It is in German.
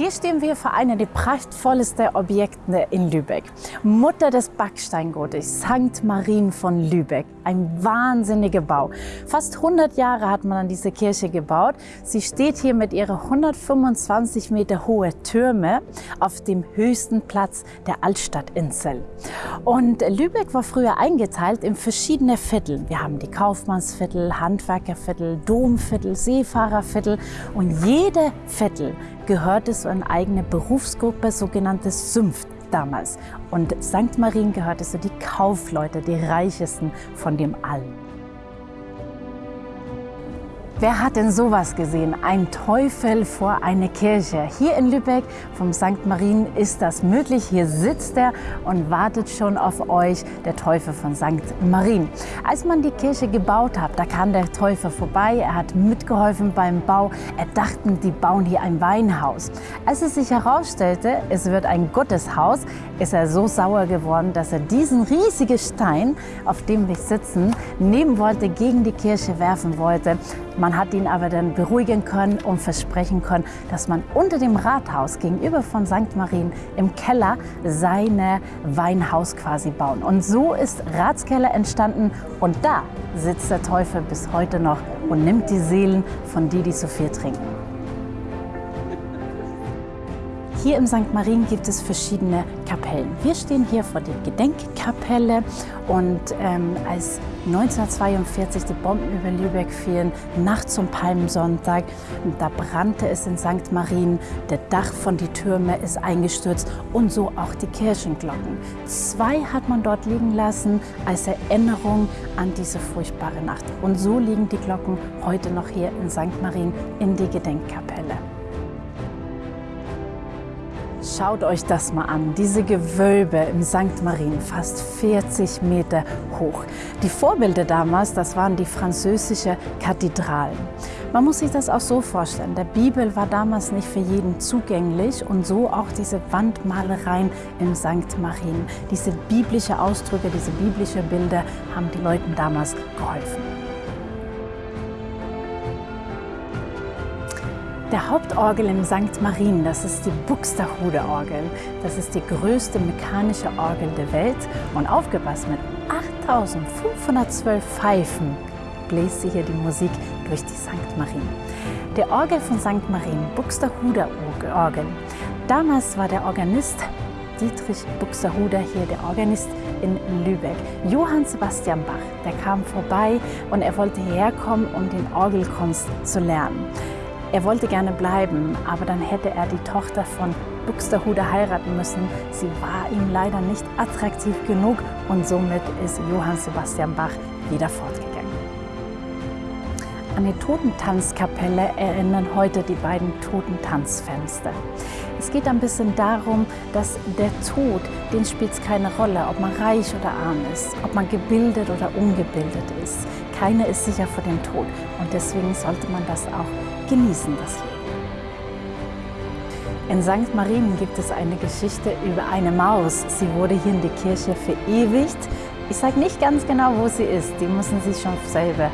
Hier stehen wir vor einem der prachtvollsten Objekte in Lübeck. Mutter des Backsteingotiks, St. Marien von Lübeck. Ein wahnsinniger Bau. Fast 100 Jahre hat man an diese Kirche gebaut. Sie steht hier mit ihren 125 Meter hohen Türme auf dem höchsten Platz der Altstadtinsel. Und Lübeck war früher eingeteilt in verschiedene Viertel. Wir haben die Kaufmannsviertel, Handwerkerviertel, Domviertel, Seefahrerviertel und jede Viertel gehörte zu einer eigenen Berufsgruppe, sogenanntes Sünft damals. Und St. Marien gehörte zu die Kaufleute, die reichesten von dem allen. Wer hat denn sowas gesehen? Ein Teufel vor einer Kirche. Hier in Lübeck vom St. Marien ist das möglich. Hier sitzt er und wartet schon auf euch, der Teufel von St. Marien. Als man die Kirche gebaut hat, da kam der Teufel vorbei. Er hat mitgeholfen beim Bau. Er dachten, die bauen hier ein Weinhaus. Als es sich herausstellte, es wird ein Gotteshaus, ist er so sauer geworden, dass er diesen riesigen Stein, auf dem wir sitzen, nehmen wollte, gegen die Kirche werfen wollte. Man hat ihn aber dann beruhigen können und versprechen können, dass man unter dem Rathaus gegenüber von St. Marien im Keller seine Weinhaus quasi bauen. Und so ist Ratskeller entstanden und da sitzt der Teufel bis heute noch und nimmt die Seelen von die, die so viel trinken. Hier im St. Marien gibt es verschiedene Kapellen. Wir stehen hier vor der Gedenkkapelle und ähm, als 1942 die Bomben über Lübeck fielen, nachts zum Palmsonntag, da brannte es in St. Marien, der Dach von die Türme ist eingestürzt und so auch die Kirchenglocken. Zwei hat man dort liegen lassen als Erinnerung an diese furchtbare Nacht. Und so liegen die Glocken heute noch hier in St. Marien in die Gedenkkapelle. Schaut euch das mal an, diese Gewölbe im St. Marien, fast 40 Meter hoch. Die Vorbilder damals, das waren die französischen Kathedralen. Man muss sich das auch so vorstellen, der Bibel war damals nicht für jeden zugänglich und so auch diese Wandmalereien im St. Marien. Diese biblischen Ausdrücke, diese biblischen Bilder haben die Leuten damals geholfen. Der Hauptorgel im St. Marien, das ist die Buxtehude-Orgel. Das ist die größte mechanische Orgel der Welt und aufgepasst mit 8512 Pfeifen bläst sie hier die Musik durch die St. Marien. Der Orgel von St. Marien, Buxtehuder Orgel. Damals war der Organist Dietrich Buxtehuder hier der Organist in Lübeck. Johann Sebastian Bach, der kam vorbei und er wollte hierher kommen, um den Orgelkunst zu lernen. Er wollte gerne bleiben, aber dann hätte er die Tochter von Buxtehude heiraten müssen. Sie war ihm leider nicht attraktiv genug und somit ist Johann Sebastian Bach wieder fortgegangen. An die Totentanzkapelle erinnern heute die beiden Totentanzfenster. Es geht ein bisschen darum, dass der Tod, den spielt es keine Rolle, ob man reich oder arm ist, ob man gebildet oder ungebildet ist. Keiner ist sicher vor dem Tod und deswegen sollte man das auch genießen, das Leben. In St. Marien gibt es eine Geschichte über eine Maus. Sie wurde hier in die Kirche verewigt. Ich sage nicht ganz genau, wo sie ist. Die müssen Sie schon selber